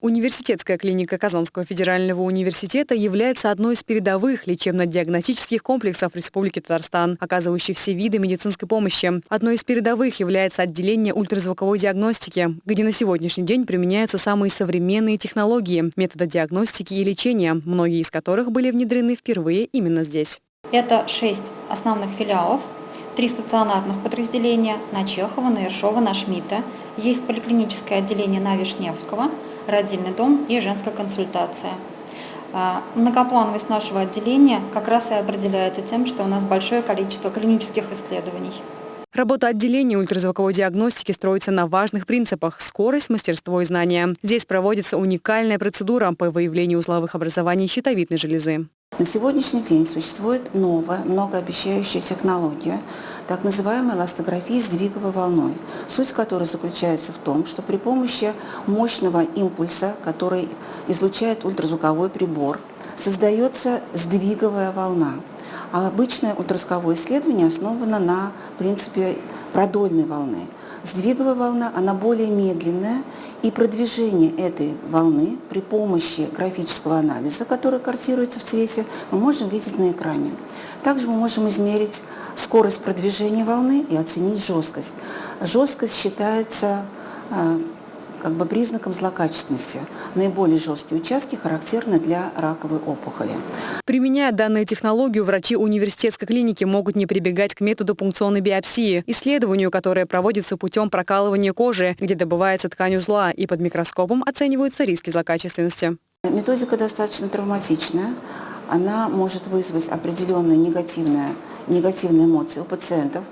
Университетская клиника Казанского федерального университета является одной из передовых лечебно-диагностических комплексов Республики Татарстан, оказывающих все виды медицинской помощи. Одной из передовых является отделение ультразвуковой диагностики, где на сегодняшний день применяются самые современные технологии, методы диагностики и лечения, многие из которых были внедрены впервые именно здесь. Это шесть основных филиалов, три стационарных подразделения на Чехова, на Ершова, на Шмидта. Есть поликлиническое отделение на Вишневского – родильный дом и женская консультация. А, многоплановость нашего отделения как раз и определяется тем, что у нас большое количество клинических исследований. Работа отделения ультразвуковой диагностики строится на важных принципах – скорость, мастерство и знания. Здесь проводится уникальная процедура по выявлению узловых образований щитовидной железы. На сегодняшний день существует новая, многообещающая технология, так называемая эластография сдвиговой волной, суть которой заключается в том, что при помощи мощного импульса, который излучает ультразвуковой прибор, создается сдвиговая волна. А обычное ультразвуковое исследование основано на принципе продольной волны – Сдвиговая волна, она более медленная, и продвижение этой волны при помощи графического анализа, который картируется в цвете, мы можем видеть на экране. Также мы можем измерить скорость продвижения волны и оценить жесткость. Жесткость считается э, как бы признаком злокачественности. Наиболее жесткие участки характерны для раковой опухоли. Применяя данную технологию, врачи университетской клиники могут не прибегать к методу пункционной биопсии, исследованию, которое проводится путем прокалывания кожи, где добывается ткань узла, и под микроскопом оцениваются риски злокачественности. Методика достаточно травматичная. Она может вызвать определенные негативные, негативные эмоции у пациентов,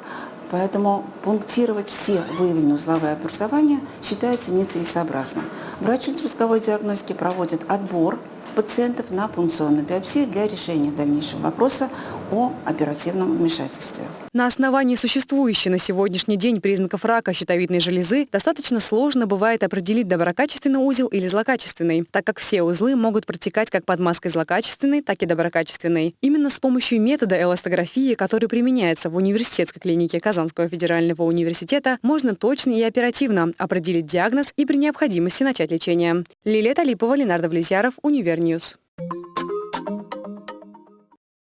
Поэтому пунктировать все выявленные узловые образования считается нецелесообразным. Врач ультразвуковой диагностики проводит отбор пациентов на пункционную биопсию для решения дальнейшего вопроса о оперативном вмешательстве. На основании существующей на сегодняшний день признаков рака щитовидной железы достаточно сложно бывает определить доброкачественный узел или злокачественный, так как все узлы могут протекать как под маской злокачественной, так и доброкачественной. Именно с помощью метода эластографии, который применяется в университетской клинике Казанского федерального университета, можно точно и оперативно определить диагноз и при необходимости начать лечение. Лилия Талипова, Ленардо Влезьяров, Univer News. News.